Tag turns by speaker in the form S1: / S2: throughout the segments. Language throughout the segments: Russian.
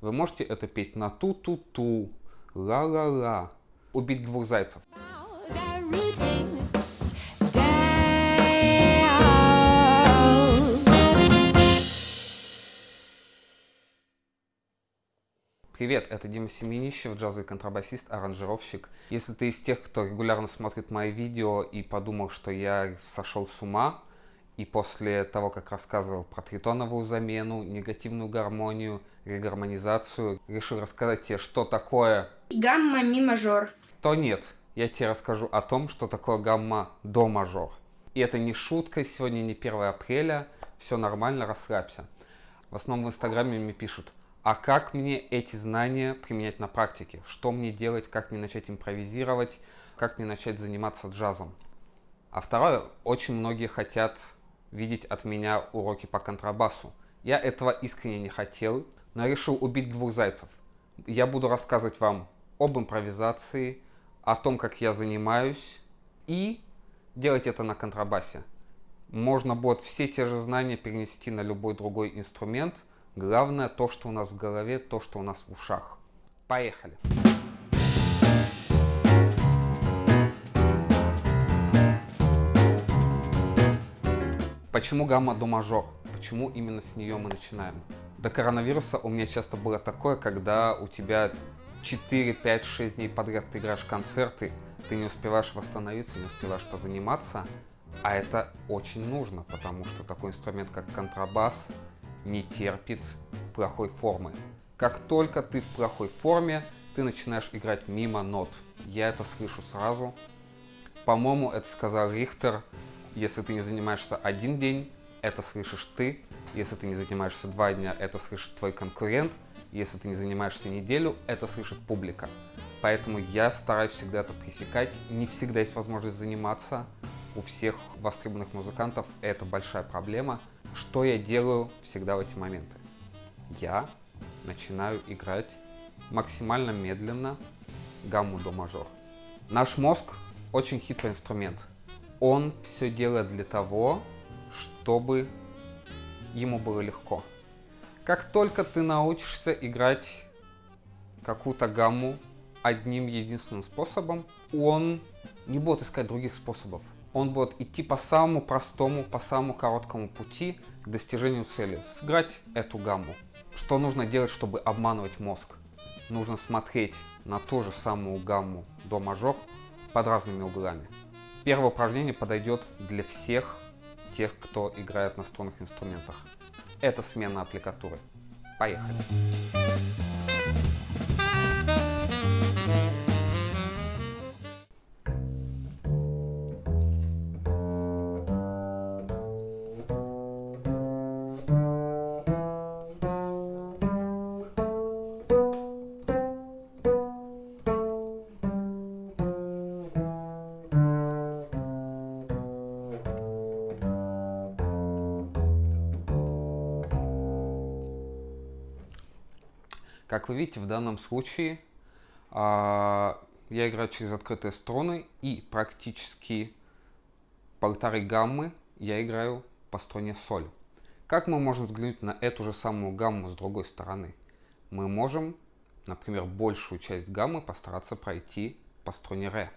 S1: Вы можете это петь на ту-ту-ту, ла-ла-ла. Убить двух зайцев. Привет, это Дима Семенищев, джазовый контрабасист, аранжировщик. Если ты из тех, кто регулярно смотрит мои видео и подумал, что я сошел с ума, и после того, как рассказывал про тритоновую замену, негативную гармонию, регармонизацию, решил рассказать тебе, что такое,
S2: Гамма ми мажор.
S1: то нет. Я тебе расскажу о том, что такое гамма до мажор. И это не шутка, сегодня не 1 апреля, все нормально, расслабься. В основном в инстаграме мне пишут, а как мне эти знания применять на практике? Что мне делать, как мне начать импровизировать, как мне начать заниматься джазом? А второе, очень многие хотят видеть от меня уроки по контрабасу. Я этого искренне не хотел, но решил убить двух зайцев. Я буду рассказывать вам об импровизации, о том, как я занимаюсь, и делать это на контрабасе. Можно будет все те же знания перенести на любой другой инструмент. Главное то, что у нас в голове, то, что у нас в ушах. Поехали! Почему гамма до мажор? Почему именно с нее мы начинаем? До коронавируса у меня часто было такое, когда у тебя 4, 5, 6 дней подряд ты играешь концерты, ты не успеваешь восстановиться, не успеваешь позаниматься, а это очень нужно, потому что такой инструмент, как контрабас, не терпит плохой формы. Как только ты в плохой форме, ты начинаешь играть мимо нот. Я это слышу сразу. По-моему, это сказал Рихтер. Если ты не занимаешься один день, это слышишь ты. Если ты не занимаешься два дня, это слышит твой конкурент. Если ты не занимаешься неделю, это слышит публика. Поэтому я стараюсь всегда это пресекать. Не всегда есть возможность заниматься. У всех востребованных музыкантов это большая проблема. Что я делаю всегда в эти моменты? Я начинаю играть максимально медленно гамму до мажор. Наш мозг очень хитрый инструмент. Он все делает для того, чтобы ему было легко. Как только ты научишься играть какую-то гамму одним единственным способом, он не будет искать других способов. Он будет идти по самому простому, по самому короткому пути к достижению цели. Сыграть эту гамму. Что нужно делать, чтобы обманывать мозг? Нужно смотреть на ту же самую гамму до мажор под разными углами. Первое упражнение подойдет для всех тех, кто играет на струнных инструментах. Это смена аппликатуры. Поехали. Как вы видите, в данном случае а, я играю через открытые струны и практически полторы гаммы я играю по струне соль. Как мы можем взглянуть на эту же самую гамму с другой стороны? Мы можем, например, большую часть гаммы постараться пройти по струне ре.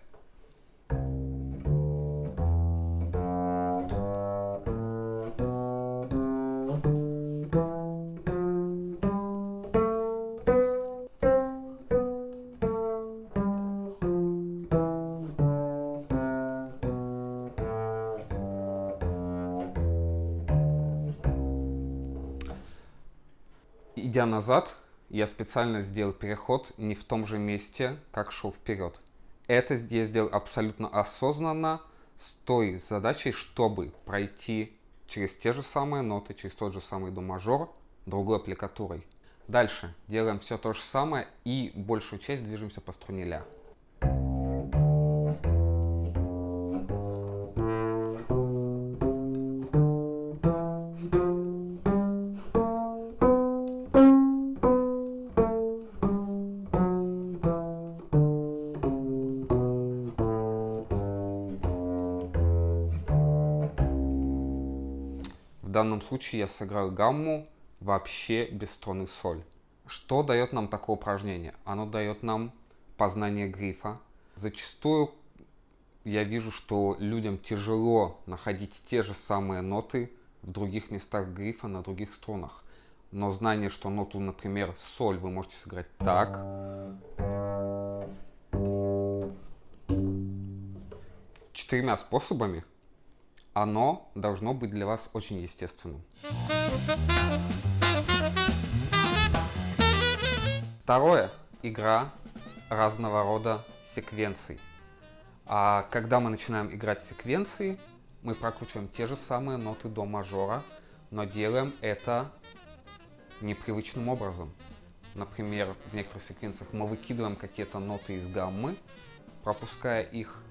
S1: Идя назад, я специально сделал переход не в том же месте, как шел вперед. Это я сделал абсолютно осознанно с той задачей, чтобы пройти через те же самые ноты, через тот же самый до мажор другой аппликатурой. Дальше делаем все то же самое и большую часть движемся по струне ля. Данном случае я сыграл гамму вообще без струны соль. Что дает нам такое упражнение? Оно дает нам познание грифа. Зачастую я вижу, что людям тяжело находить те же самые ноты в других местах грифа, на других струнах. Но знание, что ноту, например, соль вы можете сыграть так, четырьмя способами, оно должно быть для вас очень естественным. Второе. Игра разного рода секвенций. А когда мы начинаем играть секвенции, мы прокручиваем те же самые ноты до мажора, но делаем это непривычным образом. Например, в некоторых секвенциях мы выкидываем какие-то ноты из гаммы, пропуская их,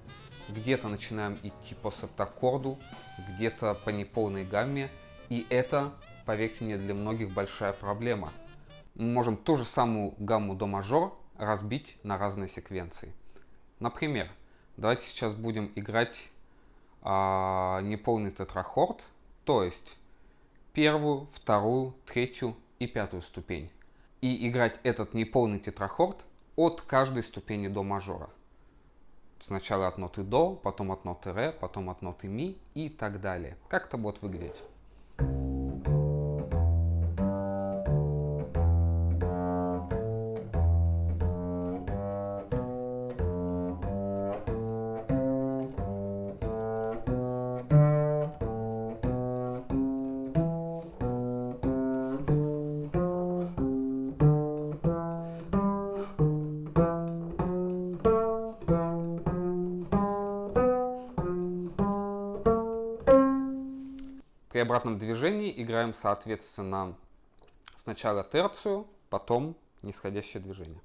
S1: где-то начинаем идти по септаккорду, где-то по неполной гамме, и это, поверьте мне, для многих большая проблема. Мы можем ту же самую гамму до мажор разбить на разные секвенции. Например, давайте сейчас будем играть а, неполный тетрахорд, то есть первую, вторую, третью и пятую ступень. И играть этот неполный тетрахорд от каждой ступени до мажора. Сначала от ноты до, потом от ноты ре, потом от ноты ми и так далее. Как это будет выглядеть? Обратном движении играем, соответственно, сначала терцию, потом нисходящее движение.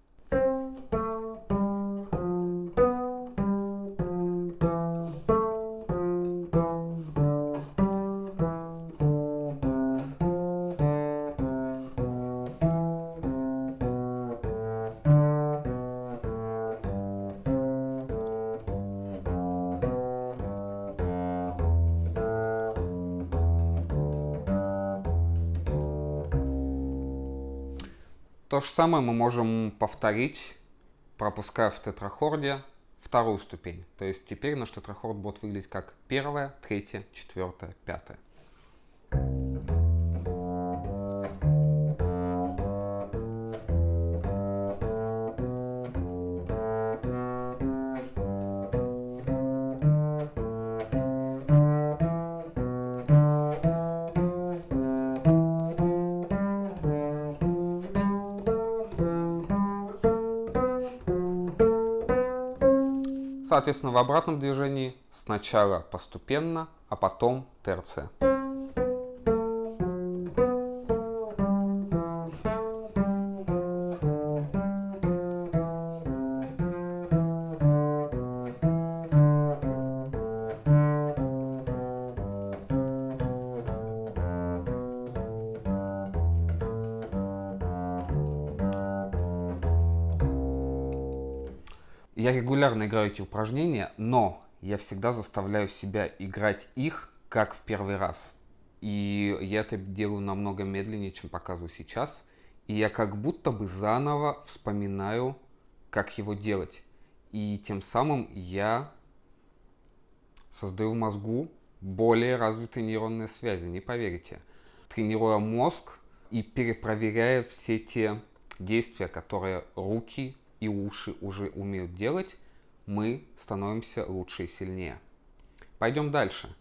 S1: То же самое мы можем повторить, пропуская в тетрахорде вторую ступень. То есть теперь наш тетрахорд будет выглядеть как первая, третья, четвертая, пятая. Соответственно, в обратном движении сначала постепенно, а потом терция. Я регулярно играю эти упражнения, но я всегда заставляю себя играть их как в первый раз. И я это делаю намного медленнее, чем показываю сейчас. И я как будто бы заново вспоминаю, как его делать. И тем самым я создаю в мозгу более развитые нейронные связи, не поверите. Тренируя мозг и перепроверяя все те действия, которые руки и уши уже умеют делать, мы становимся лучше и сильнее. Пойдем дальше.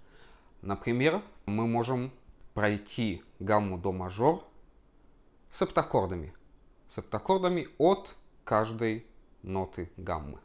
S1: Например, мы можем пройти гамму до мажор с септаккордами. Септаккордами от каждой ноты гаммы.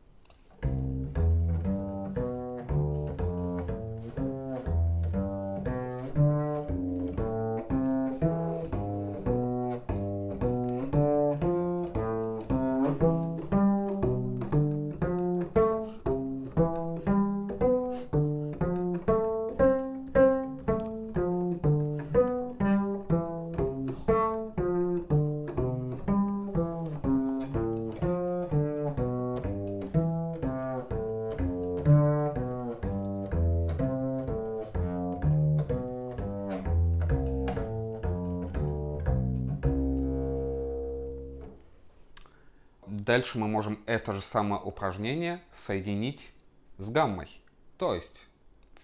S1: Дальше мы можем это же самое упражнение соединить с гаммой. То есть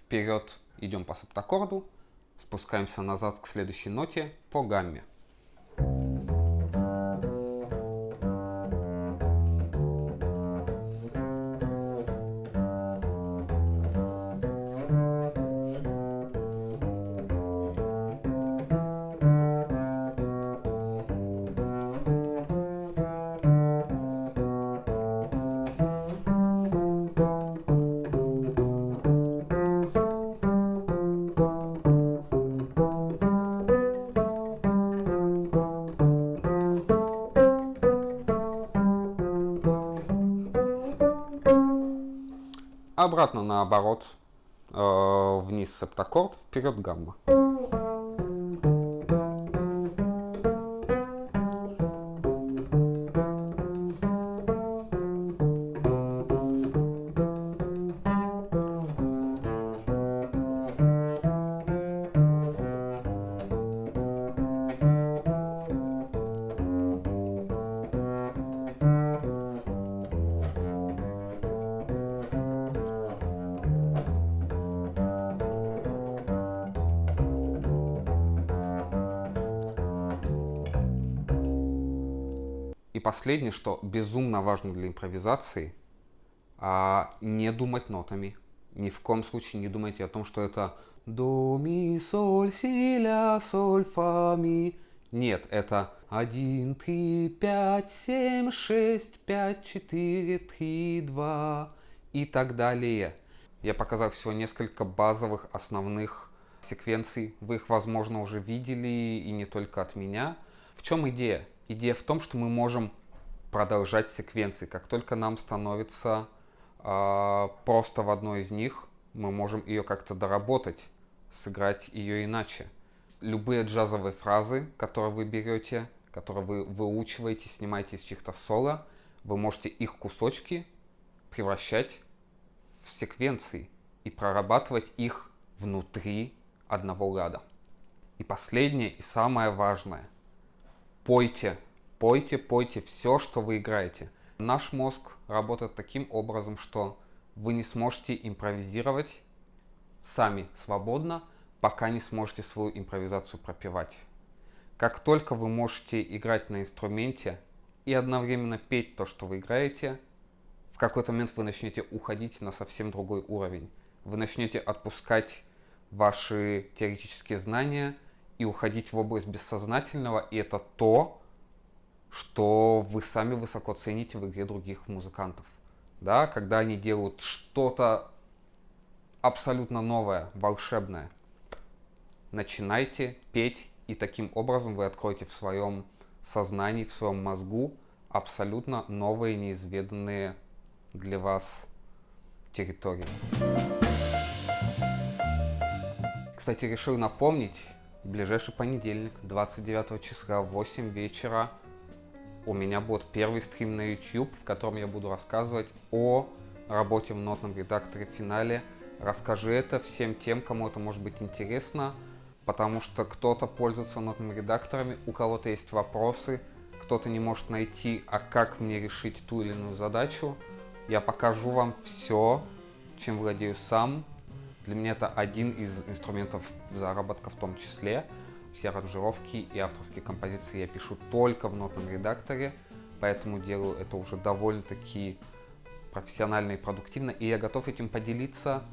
S1: вперед идем по септаккорду, спускаемся назад к следующей ноте по гамме. Обратно наоборот, э, вниз септаккорд, вперед гамма. И последнее, что безумно важно для импровизации, а, не думать нотами. Ни в коем случае не думайте о том, что это до, ми, соль, си, ля, соль, фа, ми. Нет, это 1, 3, 5, 7, 6, 5, 4, 3, 2 и так далее. Я показал всего несколько базовых основных секвенций. Вы их, возможно, уже видели и не только от меня. В чем идея? Идея в том, что мы можем продолжать секвенции. Как только нам становится э, просто в одной из них, мы можем ее как-то доработать, сыграть ее иначе. Любые джазовые фразы, которые вы берете, которые вы выучиваете, снимаете из чьих-то соло, вы можете их кусочки превращать в секвенции и прорабатывать их внутри одного ряда. И последнее и самое важное – пойте, пойте, пойте все, что вы играете. Наш мозг работает таким образом, что вы не сможете импровизировать сами свободно, пока не сможете свою импровизацию пропивать. Как только вы можете играть на инструменте и одновременно петь то, что вы играете, в какой-то момент вы начнете уходить на совсем другой уровень. Вы начнете отпускать ваши теоретические знания – и уходить в область бессознательного, и это то, что вы сами высоко цените в игре других музыкантов. Да, когда они делают что-то абсолютно новое, волшебное. Начинайте петь, и таким образом вы откроете в своем сознании, в своем мозгу абсолютно новые, неизведанные для вас территории. Кстати, решил напомнить, ближайший понедельник, 29 числа в 8 вечера, у меня будет первый стрим на YouTube, в котором я буду рассказывать о работе в нотном редакторе в финале. Расскажи это всем тем, кому это может быть интересно, потому что кто-то пользуется нотными редакторами, у кого-то есть вопросы, кто-то не может найти, а как мне решить ту или иную задачу. Я покажу вам все, чем владею сам, для меня это один из инструментов заработка в том числе. Все аранжировки и авторские композиции я пишу только в нотном редакторе, поэтому делаю это уже довольно-таки профессионально и продуктивно, и я готов этим поделиться.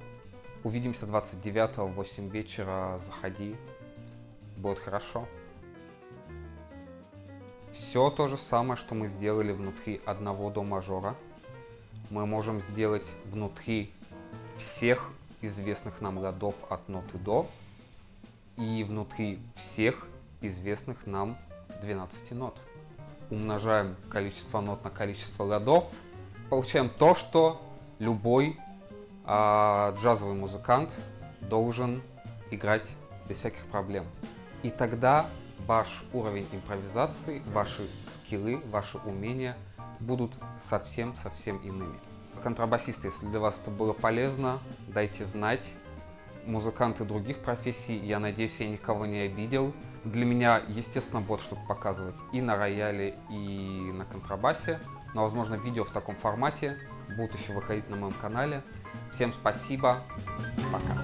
S1: Увидимся 29 в 8 вечера, заходи, будет хорошо. Все то же самое, что мы сделали внутри одного до мажора, мы можем сделать внутри всех известных нам ладов от ноты до и внутри всех известных нам 12 нот. Умножаем количество нот на количество ладов, получаем то, что любой а, джазовый музыкант должен играть без всяких проблем. И тогда ваш уровень импровизации, ваши скиллы, ваши умения будут совсем-совсем иными Контрабасисты, если для вас это было полезно, дайте знать. Музыканты других профессий, я надеюсь, я никого не обидел. Для меня, естественно, будет что-то показывать и на рояле, и на контрабасе. Но, возможно, видео в таком формате будут еще выходить на моем канале. Всем спасибо, пока.